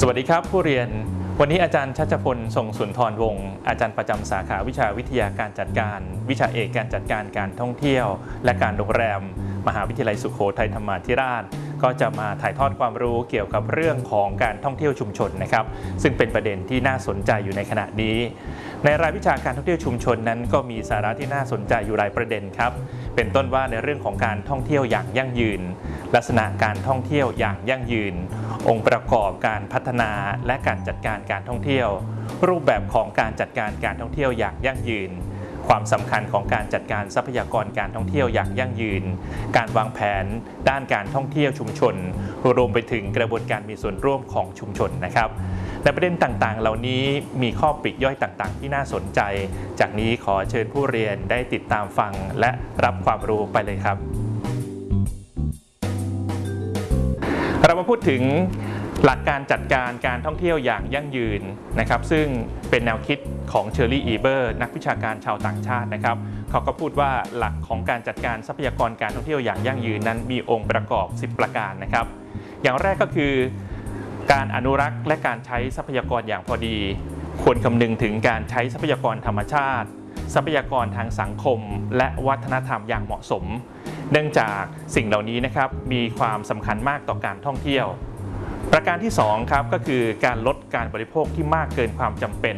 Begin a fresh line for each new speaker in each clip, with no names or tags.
สวัสดีครับผู้เรียน วันนี้อาจารย์ชัชพลทรงสุนทรวงศ์อาจารย์ประจำสาขาวิชาวิทยาการจัดการ วิชาเอกการจัดการการท่องเที่ยว และการโรงแรม มหาวิทยาลัยสุโขทัยธรรมาธิราช ก็จะมาถ่ายทอดความรู้เกี่ยวกับเรื่องของการท่องเที่ยวชุมชนนะครับ ซึ่งเป็นประเด็นที่น่าสนใจอยู่ในขณะนี้ ในรายวิชาการท่องเที่ยวชุมชนนั้นก็มีสาระที่น่าสนใจอยู่หลายประเด็นครับ เป็นต้นว่าในเรื่องของการท่องเที่ยวอย่างยั่งยืน ลักษณะการท่องเที่ยวอย่างยั่งยืน องค์ประกอบการพัฒนาและการจัดการการท่องเที่ยว รูปแบบของการจัดการการท่องเที่ยวอย่างยั่งยืน ความสำคัญของการจัดการทรัพยากรการท่องเที่ยวอย่างยั่งยืน การวางแผนด้านการท่องเที่ยวชุมชน รวมไปถึงกระบวนการมีส่วนร่วมของชุมชนนะครับในประเด็นต่างๆ เหล่านี้มีข้อปลีกย่อยต่างๆ ที่น่าสนใจ จากนี้ขอเชิญผู้เรียนได้ติดตามฟังและรับความรู้ไปเลยครับ เรามาพูดถึงหลักการจัดการการท่องเที่ยวอย่างยั่งยืนนะครับ ซึ่งเป็นแนวคิด ของเชอร์รี่อีเบอร์นักวิชาการชาวต่างชาตินะครับเขาก็พูดว่าหลักของการจัดการทรัพยากรการท่องเที่ยวอย่างยั่งยืนนั้นมีองค์ประกอบ 10 ประการนะครับ อย่างแรกก็คือ การอนุรักษ์และการใช้ทรัพยากรอย่างพอดี ควรคำนึงถึงการใช้ทรัพยากรธรรมชาติ ทรัพยากรทางสังคม และวัฒนธรรมอย่างเหมาะสม เนื่องจากสิ่งเหล่านี้นะครับมีความสำคัญมากต่อการท่องเที่ยวประการที่2ครับก็คือการลดการบริโภคที่มากเกินความจำเป็น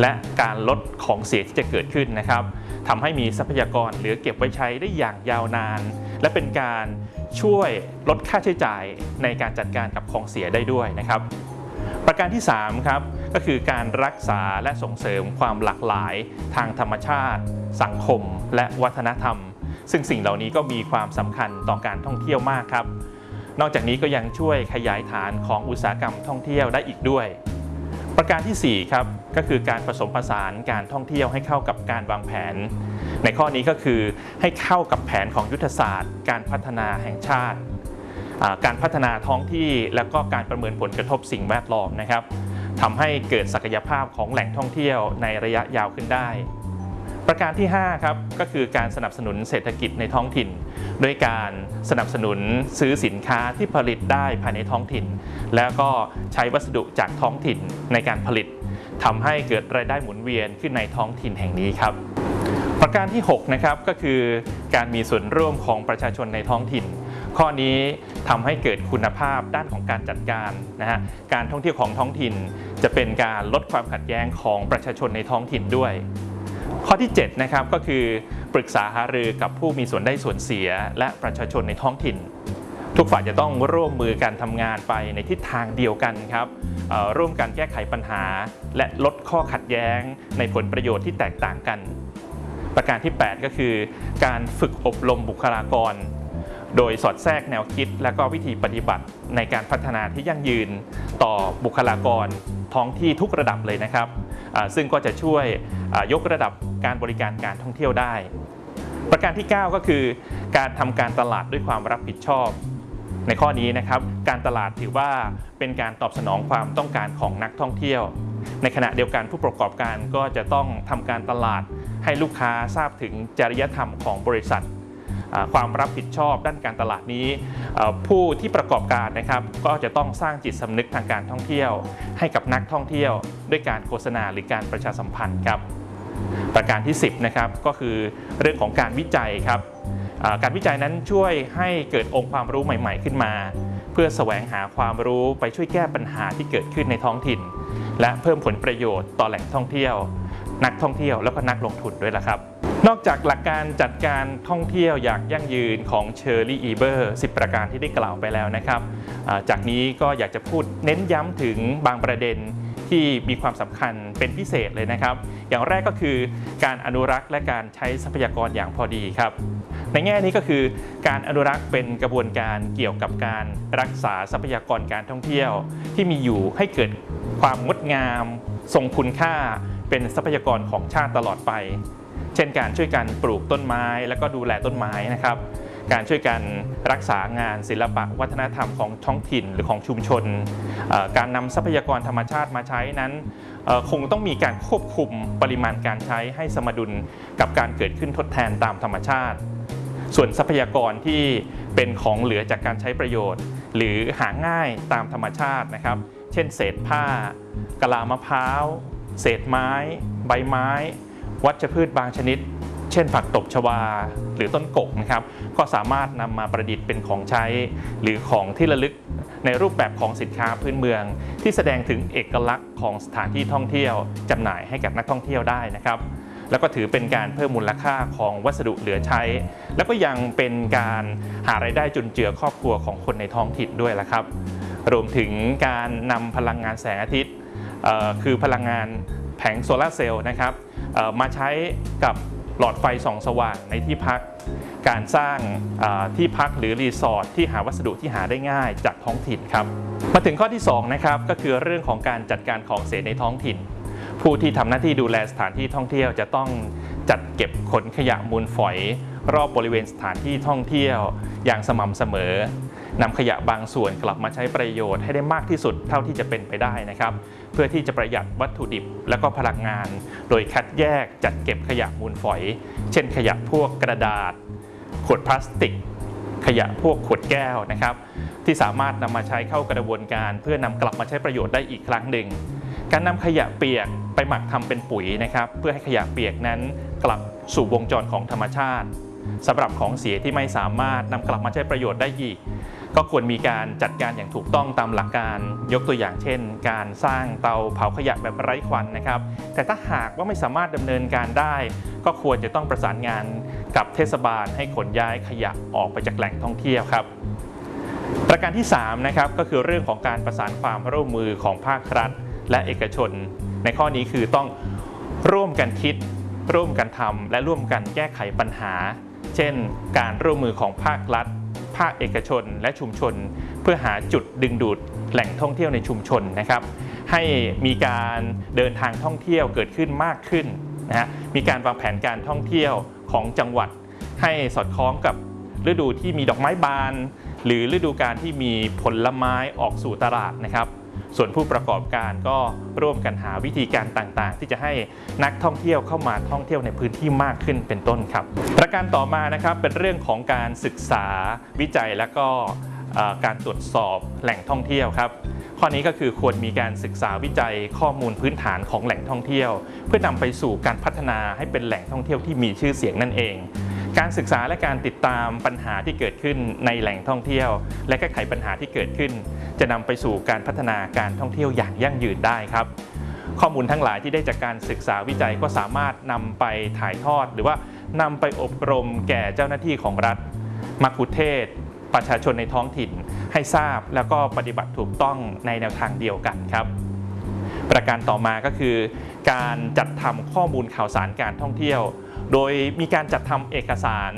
และการลดของเสียที่จะเกิดขึ้นนะครับทำให้มีทรัพยากรเหลือเก็บไว้ใช้ได้อย่างยาวนาน และเป็นการช่วยลดค่าใช้จ่ายในการจัดการกับของเสียได้ด้วยนะครับ ประการที่3ครับก็คือการรักษาและส่งเสริมความหลากหลายทางธรรมชาติ สังคม และวัฒนธรรม ซึ่งสิ่งเหล่านี้ก็มีความสำคัญต่อการท่องเที่ยวมากครับ นอกจากนี้ก็ยังช่วยขยายฐานของอุตสาหกรรมท่องเที่ยวได้อีกด้วย ประการที่ 4 ครับก็คือการผสมผสานการท่องเที่ยวให้เข้ากับการวางแผน ในข้อนี้ก็คือให้เข้ากับแผนของยุทธศาสตร์ การพัฒนาแห่งชาติ การพัฒนาท้องที่แล้วก็การประเมินผลกระทบสิ่งแวดล้อมนะครับทำให้เกิดศักยภาพของแหล่งท่องเที่ยวในระยะยาวขึ้นได้ ประการที่ 5 ครับก็คือการสนับสนุนเศรษฐกิจในท้องถิ่น ด้วยการสนับสนุนซื้อสินค้าที่ผลิตได้ภายในท้องถิ่น แล้วก็ใช้วัสดุจากท้องถิ่นในการผลิตทำให้เกิดรายได้หมุนเวียนขึ้นในท้องถิ่นแห่งนี้ครับ ประการที่6นะครับก็คือการมีส่วนร่วมของประชาชนในท้องถิ่น ข้อนี้ทำให้เกิดคุณภาพด้านของการจัดการนะฮะการท่องเที่ยวของท้องถิ่น จะเป็นการลดความขัดแย้งของประชาชนในท้องถิ่นด้วย ข้อที่7นะครับก็คือ ปรึกษาหารือกับผู้มีส่วนได้ส่วนเสีย และประชาชนในท้องถิ่น ทุกฝ่ายจะต้องร่วมมือกันทำงานไปในทิศทางเดียวกันครับร่วมกันแก้ไขปัญหา และลดข้อขัดแย้ง ในผลประโยชน์ที่แตกต่างกัน ประการที่ 8 ก็คือ การฝึกอบรมบุคลากร โดยสอดแทรกแนวคิด และก็วิธีปฏิบัติในการพัฒนาที่ยั่งยืน ต่อบุคลากรท้องที่ทุกระดับเลยนะครับ ซึ่งก็จะช่วยยกระดับการบริการการท่องเที่ยวได้ ประการที่ 9 ก็คือ การทำการตลาดด้วยความรับผิดชอบ ในข้อนี้นะครับ การตลาดถือว่าเป็นการตอบสนองความต้องการของนักท่องเที่ยว ในขณะเดียวกันผู้ประกอบการก็จะต้องทำการตลาดให้ลูกค้าทราบถึงจริยธรรมของบริษัท ความรับผิดชอบด้านการตลาดนี้ ผู้ที่ประกอบการนะครับก็จะต้องสร้างจิตสำนึกทางการท่องเที่ยว ให้กับนักท่องเที่ยว ด้วยการโฆษณาหรือการประชาสัมพันธ์ครับประการที่ 10นะครับก็คือเรื่องของการวิจัยครับการวิจัยนั้นช่วยให้เกิดองค์ความรู้ใหม่ ๆ ขึ้นมา เพื่อแสวงหาความรู้ไปช่วยแก้ปัญหาที่เกิดขึ้นในท้องถิ่น และเพิ่มผลประโยชน์ต่อแหล่งท่องเที่ยว นักท่องเที่ยวแล้วก็นักลงทุนด้วยละครับ นอกจากหลักการจัดการท่องเที่ยวอย่างยั่งยืนของเชอร์รี่อีเบอร์10 ประการที่ได้กล่าวไปแล้วนะครับ จากนี้ก็อยากจะพูดเน้นย้ำถึงบางประเด็นที่มีความสำคัญเป็นพิเศษเลยนะครับ อย่างแรกก็คือการอนุรักษ์และการใช้ทรัพยากรอย่างพอดีครับ ในแง่นี้ก็คือการอนุรักษ์เป็นกระบวนการเกี่ยวกับการรักษาทรัพยากรการท่องเที่ยว ที่มีอยู่ให้เกิดความงดงาม ทรงคุณค่า เป็นทรัพยากรของชาติตลอดไป เช่นการช่วยกันปลูกต้นไม้ แล้วก็ดูแลต้นไม้นะครับ การช่วยกันรักษางานศิลปะวัฒนธรรมของท้องถิ่นหรือของชุมชน การนำทรัพยากรธรรมชาติมาใช้นั้น คงต้องมีการควบคุมปริมาณการใช้ให้สมดุลกับการเกิดขึ้นทดแทนตามธรรมชาติ ส่วนทรัพยากรที่เป็นของเหลือจากการใช้ประโยชน์ หรือหาง่ายตามธรรมชาตินะครับ เช่น เศษผ้ากะลามะพร้าว เศษไม้ ใบไม้ วัชพืชบางชนิด เช่นผักตบชวาหรือต้นกกนะครับ ก็สามารถนำมาประดิษฐ์เป็นของใช้ หรือของที่ระลึกในรูปแบบของสินค้าพื้นเมือง ที่แสดงถึงเอกลักษณ์ของสถานที่ท่องเที่ยวจำหน่ายให้กับนักท่องเที่ยวได้นะครับแล้วก็ถือเป็นการเพิ่มมูลค่าของวัสดุเหลือใช้ แล้วก็ยังเป็นการหารายได้จุนเจือครอบครัวของคนในท้องถิ่นด้วยละครับ รวมถึงการนำพลังงานแสงอาทิตย์คือพลังงานแผงโซลาร์เซลล์นะครับ มาใช้กับหลอดไฟส่องสว่างในที่พัก การสร้างที่พักหรือรีสอร์ทที่หาวัสดุที่หาได้ง่ายจากท้องถิ่นครับ มาถึงข้อที่2นะครับก็คือเรื่องของการจัดการของเสียในท้องถิ่น ผู้ที่ทำหน้าที่ดูแลสถานที่ท่องเที่ยวจะต้องจัดเก็บขนขยะมูลฝอย รอบบริเวณสถานที่ท่องเที่ยว อย่างสม่ำเสมอนำขยะบางส่วนกลับมาใช้ประโยชน์ให้ได้มากที่สุดเท่าที่จะเป็นไปได้นะครับ พื่อที่จะประหยัดวัตถุดิบและก็พลังงาน โดยคัดแยกจัดเก็บขยะมูลฝอย เช่นขยะพวกกระดาษ ขวดพลาสติก ขยะพวกขวดแก้วนะครับ ที่สามารถนำมาใช้เข้ากระบวนการ เพื่อนำกลับมาใช้ประโยชน์ได้อีกครั้งหนึ่ง การนำขยะเปียกไปหมักทำเป็นปุ๋ยนะครับ เพื่อให้ขยะเปียกนั้นกลับสู่วงจรของธรรมชาติสำหรับของเสียที่ไม่สามารถนำกลับมาใช้ประโยชน์ได้อีก ก็ควรมีการจัดการอย่างถูกต้องตามหลักการยกตัวอย่างเช่น การสร้างเตาเผาขยะแบบไร้ควันนะครับ แต่ถ้าหากว่าไม่สามารถดำเนินการได้ ก็ควรจะต้องประสานงานกับเทศบาลให้ขนย้ายขยะออกไปจากแหล่งท่องเที่ยวครับประการที่3นะครับก็คือเรื่องของการประสานความร่วมมือของภาครัฐ และเอกชน ในข้อนี้คือต้องร่วมกันคิด ร่วมกันทำและร่วมกันแก้ไขปัญหา เช่น การร่วมมือของภาครัฐ ภาคเอกชนและชุมชน เพื่อหาจุดดึงดูดแหล่งท่องเที่ยวในชุมชนนะครับ ให้มีการเดินทางท่องเที่ยวเกิดขึ้นมากขึ้นนะฮะมีการวางแผนการท่องเที่ยวของจังหวัด ให้สอดคล้องกับฤดูที่มีดอกไม้บาน หรือฤดูการที่มีผลไม้ออกสู่ตลาดนะครับ ส่วนผู้ประกอบการก็ร่วมกันหาวิธีการต่างๆ ที่จะให้นักท่องเที่ยวเข้ามาท่องเที่ยวในพื้นที่มากขึ้นเป็นต้นครับ ประการต่อมานะครับเป็นเรื่องของการศึกษาวิจัยและก็การตรวจสอบแหล่งท่องเที่ยวครับ ข้อนี้ก็คือควรมีการศึกษาวิจัยข้อมูลพื้นฐานของแหล่งท่องเที่ยว เพื่อนำไปสู่การพัฒนาให้เป็นแหล่งท่องเที่ยวที่มีชื่อเสียงนั่นเอง การศึกษาและการติดตามปัญหาที่เกิดขึ้นในแหล่งท่องเที่ยว และแก้ไขปัญหาที่เกิดขึ้น จะนำไปสู่การพัฒนาการท่องเที่ยวอย่างยั่งยืนได้ครับ ข้อมูลทั้งหลายที่ได้จากการศึกษาวิจัยก็สามารถนำไปถ่ายทอด หรือว่านำไปอบรมแก่เจ้าหน้าที่ของรัฐมักคุเทศ ประชาชนในท้องถิ่น ให้ทราบแล้วก็ปฏิบัติถูกต้องในแนวทางเดียวกันครับ ประการต่อมาก็คือ การจัดทำข้อมูลข่าวสารการท่องเที่ยว โดยมีการจัดทำเอกสาร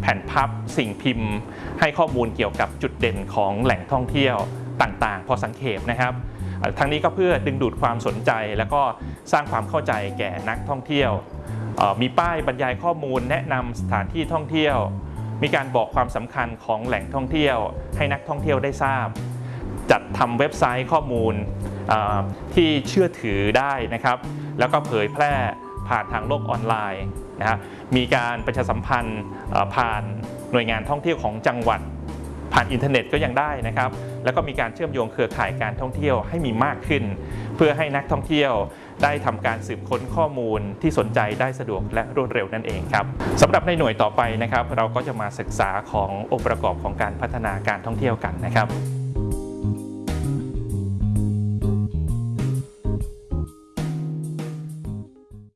แผ่นพับสิ่งพิมพ์ ให้ข้อมูลเกี่ยวกับจุดเด่นของแหล่งท่องเที่ยวต่างๆ พอสังเขปนะครับ ทั้งนี้ก็เพื่อดึงดูดความสนใจ แล้วก็สร้างความเข้าใจแก่นักท่องเที่ยว มีป้ายบรรยายข้อมูลแนะนำสถานที่ท่องเที่ยว มีการบอกความสำคัญของแหล่งท่องเที่ยว ให้นักท่องเที่ยวได้ทราบ จัดทำเว็บไซต์ข้อมูลที่เชื่อถือได้นะครับ แล้วก็เผยแพร่ผ่านทางโลกออนไลน์ นะฮะมีการประชาสัมพันธ์ผ่านหน่วยงานท่องเที่ยวของจังหวัด ผ่านอินเทอร์เน็ตก็ยังได้นะครับ แล้วก็มีการเชื่อมโยงเครือข่ายการท่องเที่ยวให้มีมากขึ้น เพื่อให้นักท่องเที่ยวได้ทำการสืบค้นข้อมูลที่สนใจได้สะดวกและรวดเร็วนั่นเองครับสำหรับในหน่วยต่อไปนะครับ เราก็จะมาศึกษาขององค์ประกอบของการพัฒนาการท่องเที่ยวกันนะครับ